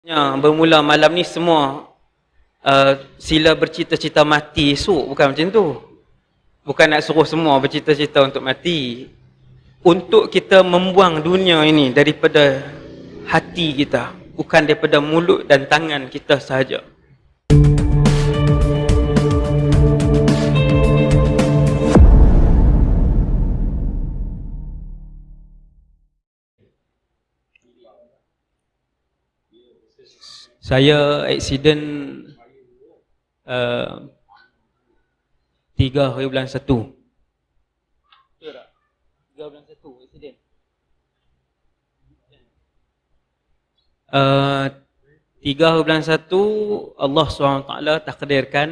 Ya, bermula malam ni semua uh, sila bercita-cita mati esok bukan macam tu. Bukan nak suruh semua bercita-cita untuk mati. Untuk kita membuang dunia ini daripada hati kita, bukan daripada mulut dan tangan kita sahaja. Saya accident uh, 3 hari bulan 1 betul tak? 3 bulan 1 accident? Uh, 3 hari bulan 1 Allah SWT takdirkan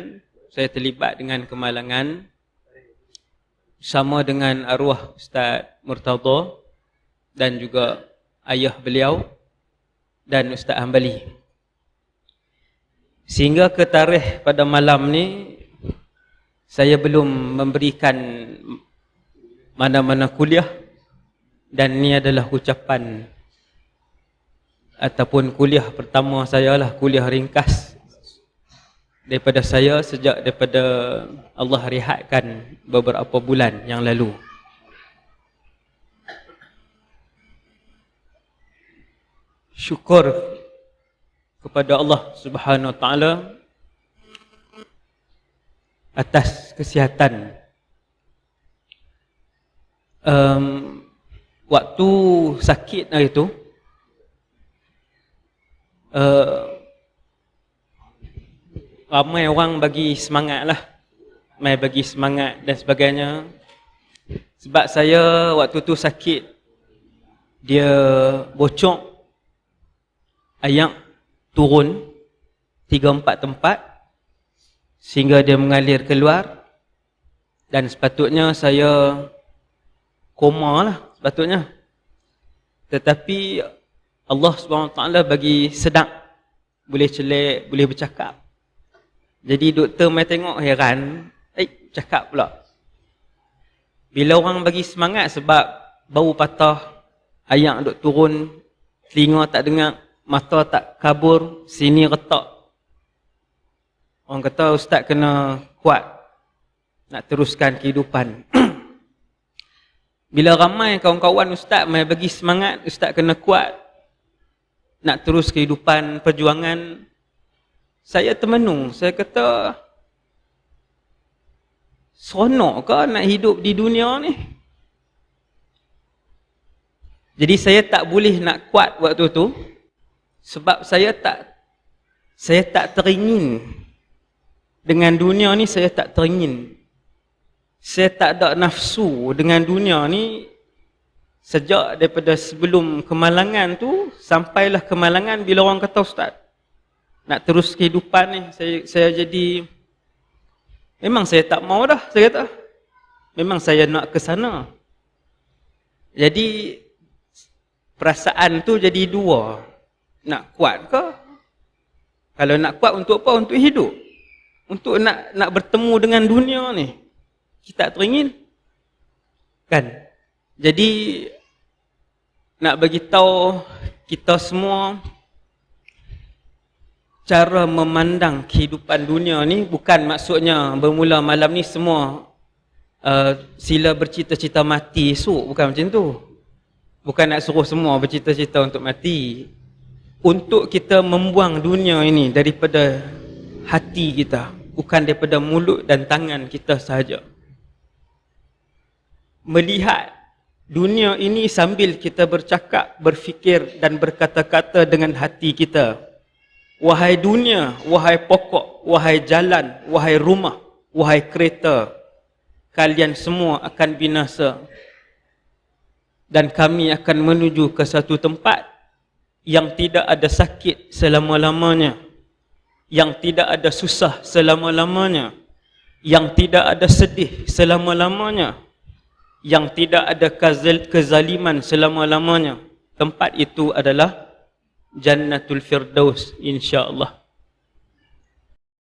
saya terlibat dengan kemalangan sama dengan arwah Ustaz Murtada dan juga ayah beliau dan Ustaz Hambali. Sehingga ke tarikh pada malam ni saya belum memberikan mana-mana kuliah dan ni adalah ucapan ataupun kuliah pertama saya lah kuliah ringkas daripada saya sejak daripada Allah rehatkan beberapa bulan yang lalu. Syukur kepada Allah Subhanahu Wa Taala atas kesihatan. Um, waktu sakit hari itu, uh, ramai orang bagi semangat lah, ramai bagi semangat dan sebagainya. Sebab saya waktu tu sakit, dia bocok ayak turun tiga empat tempat sehingga dia mengalir keluar. Dan sepatutnya saya koma lah sepatutnya. Tetapi Allah SWT bagi sedap. Boleh celik, boleh bercakap. Jadi doktor mai tengok heran eh cakap pula. Bila orang bagi semangat sebab bau patah ayak duk turun telinga tak dengar mata tak kabur, sini retak. Orang kata ustaz kena kuat nak teruskan kehidupan. Bila ramai kawan-kawan ustaz mai bagi semangat, ustaz kena kuat nak terus kehidupan perjuangan. Saya termenung, saya kata seronok ke nak hidup di dunia ni? Jadi saya tak boleh nak kuat waktu tu sebab saya tak saya tak teringin. Dengan dunia ni saya tak teringin. Saya tak ada nafsu dengan dunia ni. Sejak daripada sebelum kemalangan tu sampailah kemalangan bila orang kata ustaz nak terus kehidupan ni saya saya jadi memang saya tak mau dah saya kata. Memang saya nak ke sana. Jadi perasaan tu jadi dua nak kuat ke? Kalau nak kuat untuk apa? Untuk hidup. Untuk nak nak bertemu dengan dunia ni. Kita tak teringin. Kan? Jadi nak bagi tahu kita semua cara memandang kehidupan dunia ni bukan maksudnya bermula malam ni semua uh, sila bercita-cita mati esok bukan macam tu. Bukan nak suruh semua bercita-cita untuk mati untuk kita membuang dunia ini daripada hati kita bukan daripada mulut dan tangan kita sahaja. Melihat dunia ini sambil kita bercakap berfikir dan berkata-kata dengan hati kita wahai dunia wahai pokok wahai jalan wahai rumah wahai kereta kalian semua akan binasa dan kami akan menuju ke satu tempat yang tidak ada sakit selama-lamanya. Yang tidak ada susah selama-lamanya. Yang tidak ada sedih selama-lamanya. Yang tidak ada kezaliman selama-lamanya. Tempat itu adalah jannatul firdaus insya-Allah